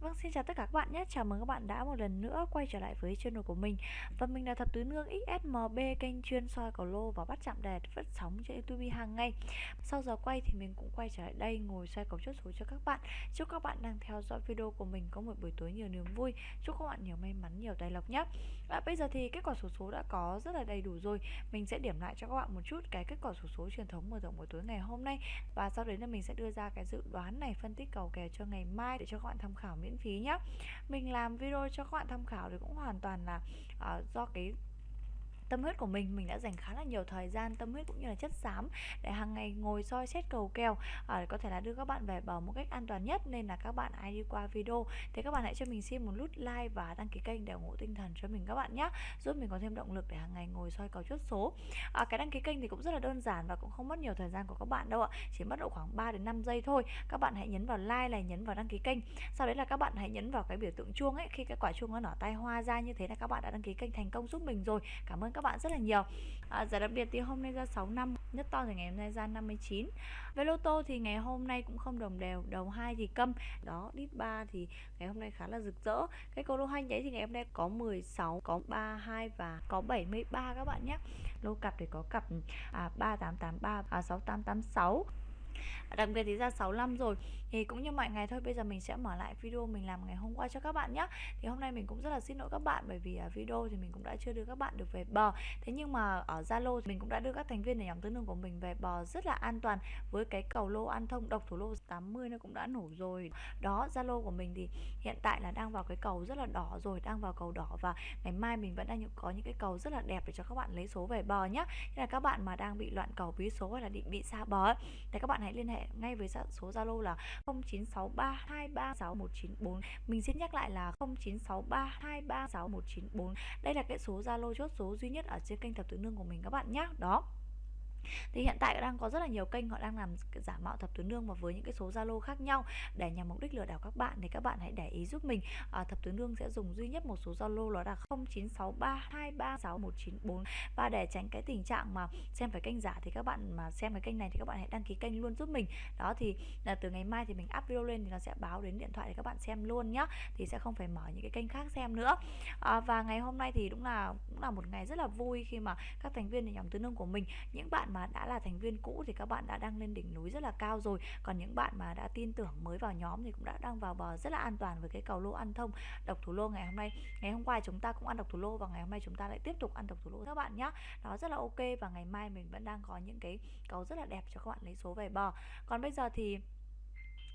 Vâng, xin chào tất cả các bạn nhé. Chào mừng các bạn đã một lần nữa quay trở lại với channel của mình. Và mình là Thập Tứ Nương XSMB, kênh chuyên soi cầu lô và bắt chạm đề phát sóng trên YouTube hàng ngày. Sau giờ quay thì mình cũng quay trở lại đây ngồi xoay cầu chốt số cho các bạn. Chúc các bạn đang theo dõi video của mình có một buổi tối nhiều niềm vui. Chúc các bạn nhiều may mắn, nhiều tài lộc nhé. À, bây giờ thì kết quả số số đã có rất là đầy đủ rồi. Mình sẽ điểm lại cho các bạn một chút cái kết quả số số truyền thống mở rộng buổi tối ngày hôm nay và sau đấy là mình sẽ đưa ra cái dự đoán này phân tích cầu kèo cho ngày mai để cho các bạn tham khảo miễn phí nhé mình làm video cho các bạn tham khảo thì cũng hoàn toàn là uh, do cái tâm huyết của mình mình đã dành khá là nhiều thời gian tâm huyết cũng như là chất xám để hàng ngày ngồi soi xét cầu kèo à, để có thể là đưa các bạn về bờ một cách an toàn nhất. Nên là các bạn ai đi qua video. Thì các bạn hãy cho mình xin một nút like và đăng ký kênh để ủng hộ tinh thần cho mình các bạn nhé giúp mình có thêm động lực để hàng ngày ngồi soi cầu chốt số. À, cái đăng ký kênh thì cũng rất là đơn giản và cũng không mất nhiều thời gian của các bạn đâu ạ chỉ mất độ khoảng 3 đến 5 giây thôi. Các bạn hãy nhấn vào like này nhấn vào đăng ký kênh. Sau đấy là các bạn hãy nhấn vào cái biểu tượng chuông ấy. Khi cái quả chuông nó nở tay hoa ra như thế là các bạn đã đăng ký kênh thành công giúp mình rồi. Cảm ơn các các bạn rất là nhiều. À, Giải đặc biệt thì hôm nay ra 6 năm Nhất to thì ngày hôm nay ra 59 Về lô tô thì ngày hôm nay cũng không đồng đều Đầu 2 thì câm. Đó, đít 3 thì ngày hôm nay khá là rực rỡ. Cái cầu lô hành đấy thì ngày hôm nay có 16 Có 32 và có 73 các bạn nhé. Lô cặp thì có cặp à, 3883 à, 6886 đặc biệt thì ra 65 rồi, thì cũng như mọi ngày thôi, bây giờ mình sẽ mở lại video mình làm ngày hôm qua cho các bạn nhé thì hôm nay mình cũng rất là xin lỗi các bạn bởi vì à, video thì mình cũng đã chưa đưa các bạn được về bờ. Thế nhưng mà ở Zalo mình cũng đã đưa các thành viên ở nhóm tứ nương của mình về bờ rất là an toàn với cái cầu lô an thông, độc thủ lô 80 nó cũng đã nổ rồi. Đó, Zalo của mình thì hiện tại là đang vào cái cầu rất là đỏ rồi, đang vào cầu đỏ và ngày mai mình vẫn đang có những cái cầu rất là đẹp để cho các bạn lấy số về bờ nhé là các bạn mà đang bị loạn cầu bí số hay là định bị xa bờ thì các bạn hãy liên hệ ngay với số Zalo là 0963236194. Mình xin nhắc lại là 0963236194. Đây là cái số Zalo chốt số duy nhất ở trên kênh thập tự nương của mình các bạn nhé. Đó thì hiện tại đang có rất là nhiều kênh họ đang làm giả mạo thập tứ nương và với những cái số zalo khác nhau để nhằm mục đích lừa đảo các bạn thì các bạn hãy để ý giúp mình. À, thập tứ nương sẽ dùng duy nhất một số zalo đó là 0963236194 và để tránh cái tình trạng mà xem phải kênh giả thì các bạn mà xem cái kênh này thì các bạn hãy đăng ký kênh luôn giúp mình. Đó thì là từ ngày mai thì mình up video lên thì nó sẽ báo đến điện thoại để các bạn xem luôn nhá. Thì sẽ không phải mở những cái kênh khác xem nữa. À, và ngày hôm nay thì đúng là cũng là một ngày rất là vui khi mà các thành viên nhóm tứ nương của mình những bạn mà đã là thành viên cũ thì các bạn đã đang lên đỉnh núi rất là cao rồi. Còn những bạn mà đã tin tưởng mới vào nhóm thì cũng đã đang vào bờ rất là an toàn với cái cầu lô ăn thông, độc thủ lô ngày hôm nay. Ngày hôm qua chúng ta cũng ăn độc thủ lô và ngày hôm nay chúng ta lại tiếp tục ăn độc thủ lô. Các bạn nhé đó rất là ok và ngày mai mình vẫn đang có những cái cầu rất là đẹp cho các bạn lấy số về bờ. Còn bây giờ thì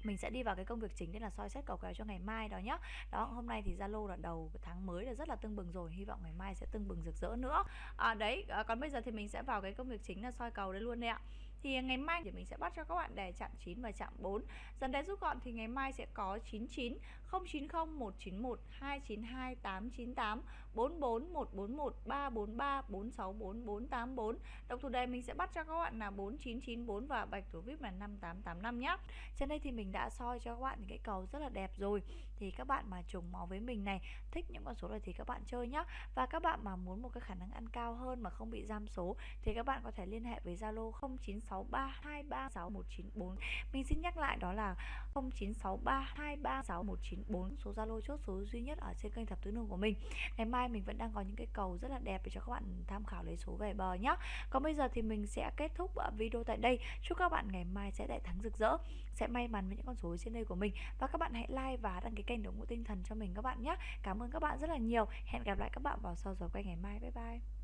mình sẽ đi vào cái công việc chính đấy là soi xét cầu kèo cho ngày mai đó nhá. Đó hôm nay thì zalo là đầu tháng mới là rất là tưng bừng rồi hy vọng ngày mai sẽ tưng bừng rực rỡ nữa. À, đấy à, còn bây giờ thì mình sẽ vào cái công việc chính là soi cầu đấy luôn đấy ạ. Thì ngày mai thì mình sẽ bắt cho các bạn đề chạm 9 và chạm 4 dần đề rút gọn thì ngày mai sẽ có 99 090 191 292 898 44 141 343 464 484 độc thủ đề mình sẽ bắt cho các bạn là 4994 và bạch thủ vip là 5885 nhé trên đây thì mình đã soi cho các bạn những cái cầu rất là đẹp rồi. Thì các bạn mà trùng máu với mình này, thích những con số này thì các bạn chơi nhé. và các bạn mà muốn một cái khả năng ăn cao hơn mà không bị giam số thì các bạn có thể liên hệ với Zalo 0963236194 mình xin nhắc lại đó là 0963236194 số Zalo chốt số duy nhất ở trên kênh thập tứ nương của mình. Ngày mai mình vẫn đang có những cái cầu rất là đẹp để cho các bạn tham khảo lấy số về bờ nhá. Còn bây giờ thì mình sẽ kết thúc ờ, video tại đây. Chúc các bạn ngày mai sẽ đại thắng rực rỡ, sẽ may mắn với những con số trên đây của mình. Và các bạn hãy like và đăng ký kênh để ủng hộ tinh thần cho mình các bạn nhé cảm ơn các bạn rất là nhiều. Hẹn gặp lại các bạn vào sau giờ quay ngày mai. Bye bye.